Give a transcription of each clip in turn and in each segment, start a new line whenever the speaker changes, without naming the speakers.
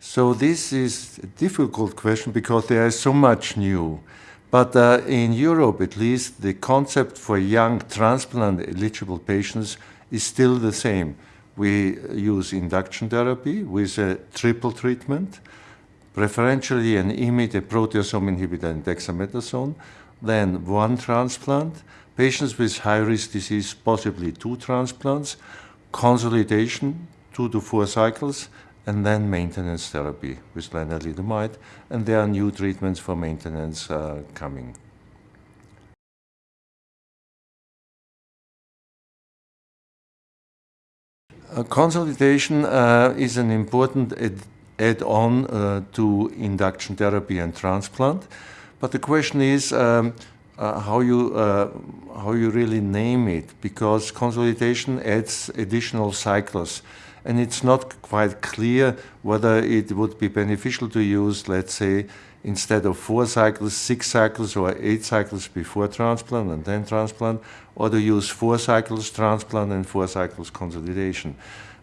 So this is a difficult question because there is so much new. But uh, in Europe, at least, the concept for young transplant-eligible patients is still the same. We use induction therapy with a triple treatment, preferentially an IMiD, a proteasome inhibitor, and dexamethasone, then one transplant, patients with high-risk disease, possibly two transplants, consolidation, two to four cycles, and then maintenance therapy with lenalidomide, and there are new treatments for maintenance uh, coming. Uh, consolidation uh, is an important add-on uh, to induction therapy and transplant, but the question is um, uh, how you uh, how you really name it, because consolidation adds additional cycles and it's not quite clear whether it would be beneficial to use, let's say, instead of four cycles, six cycles or eight cycles before transplant and then transplant, or to use four cycles transplant and four cycles consolidation.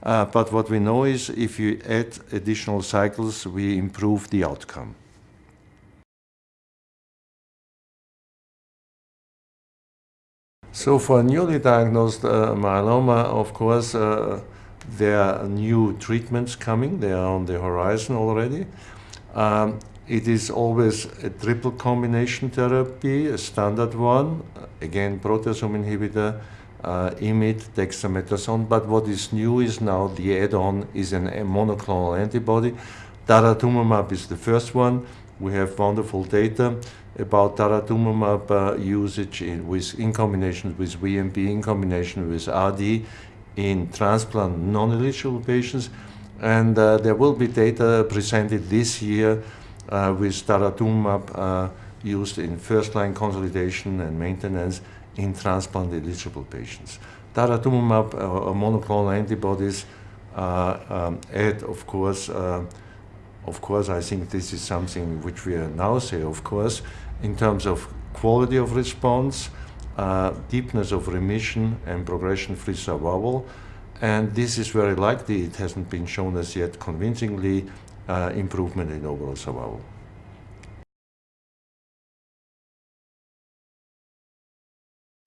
Uh, but what we know is if you add additional cycles, we improve the outcome. So for newly diagnosed uh, myeloma, of course, uh, there are new treatments coming. They are on the horizon already. Um, it is always a triple combination therapy, a standard one, again, proteasome inhibitor, uh, IMiD, dexamethasone. But what is new is now the add-on is an, a monoclonal antibody. Daratumumab is the first one. We have wonderful data about daratumumab uh, usage in, with, in combination with VMP, in combination with RD in transplant non-eligible patients. And uh, there will be data presented this year uh, with daratumumab uh, used in first-line consolidation and maintenance in transplant-eligible patients. Daratumumab uh, or monoclonal antibodies uh, um, add, of course, uh, of course, I think this is something which we are now say, of course, in terms of quality of response, uh, deepness of remission and progression-free survival. And this is very likely, it hasn't been shown as yet convincingly, uh, improvement in overall survival.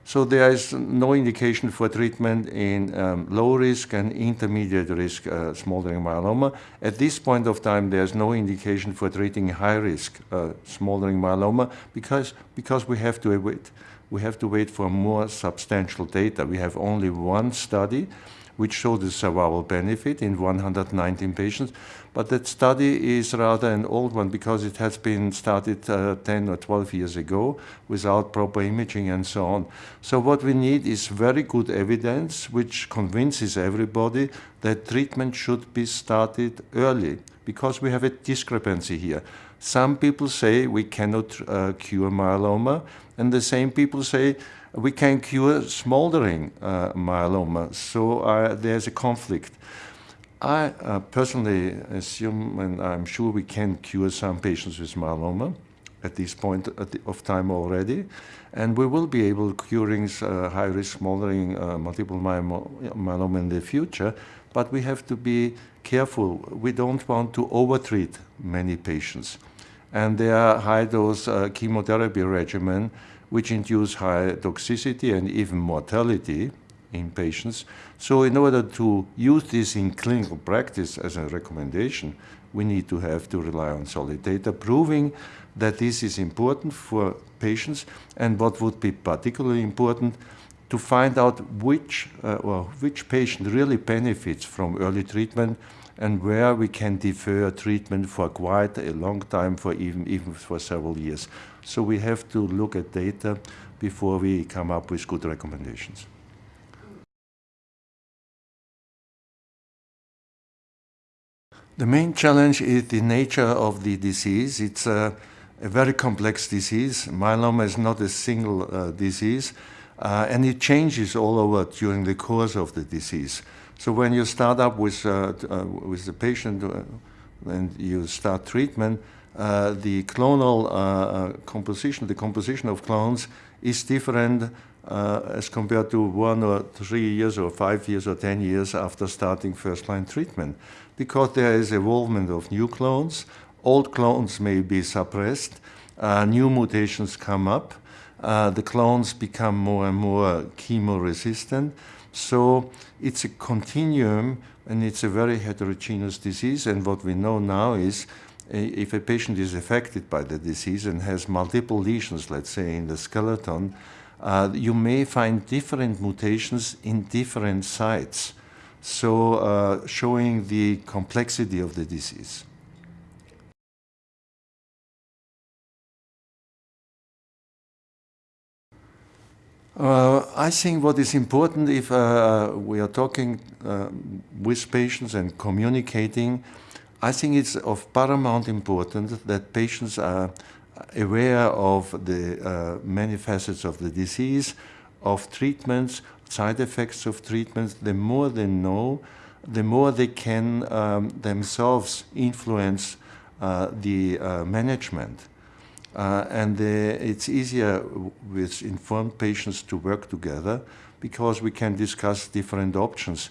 So there is no indication for treatment in um, low risk and intermediate risk uh, smoldering myeloma. At this point of time, there's no indication for treating high risk uh, smoldering myeloma because, because we have to wait we have to wait for more substantial data. We have only one study which showed the survival benefit in 119 patients, but that study is rather an old one because it has been started uh, 10 or 12 years ago without proper imaging and so on. So what we need is very good evidence which convinces everybody that treatment should be started early because we have a discrepancy here. Some people say we cannot uh, cure myeloma, and the same people say we can cure smoldering uh, myeloma. So uh, there's a conflict. I uh, personally assume, and I'm sure we can cure some patients with myeloma at this point of time already, and we will be able curing uh, high-risk smoldering uh, multiple myeloma in the future, but we have to be careful. We don't want to overtreat many patients. And there are high-dose uh, chemotherapy regimen which induce high toxicity and even mortality in patients. So in order to use this in clinical practice as a recommendation, we need to have to rely on solid data proving that this is important for patients and what would be particularly important to find out which uh, which patient really benefits from early treatment and where we can defer treatment for quite a long time, for even, even for several years. So we have to look at data before we come up with good recommendations. The main challenge is the nature of the disease. It's a, a very complex disease. Myeloma is not a single uh, disease, uh, and it changes all over during the course of the disease. So when you start up with, uh, uh, with the patient uh, and you start treatment, the clonal composition, the composition of clones is different uh, as compared to one or three years or five years or 10 years after starting first-line treatment because there is evolvement of new clones, old clones may be suppressed, uh, new mutations come up, uh, the clones become more and more chemo-resistant. So it's a continuum and it's a very heterogeneous disease and what we know now is if a patient is affected by the disease and has multiple lesions, let's say in the skeleton, uh, you may find different mutations in different sites, so uh, showing the complexity of the disease. Uh, I think what is important if uh, we are talking uh, with patients and communicating, I think it's of paramount importance that patients are aware of the uh, many facets of the disease, of treatments, side effects of treatments. The more they know, the more they can um, themselves influence uh, the uh, management. Uh, and it's easier with informed patients to work together because we can discuss different options.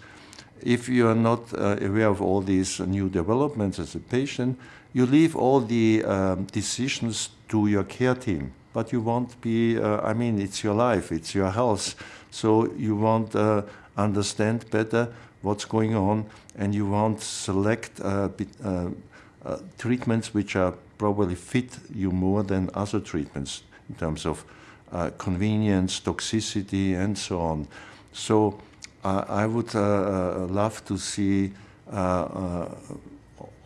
If you are not uh, aware of all these new developments as a patient, you leave all the um, decisions to your care team. But you won't be, uh, I mean, it's your life, it's your health. So you won't uh, understand better what's going on and you won't select uh, treatments which are probably fit you more than other treatments in terms of convenience, toxicity, and so on. So I would love to see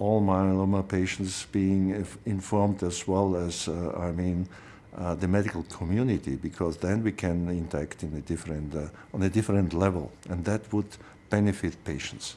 all myeloma patients being informed as well as, uh, I mean, uh, the medical community, because then we can interact in a different, uh, on a different level, and that would benefit patients.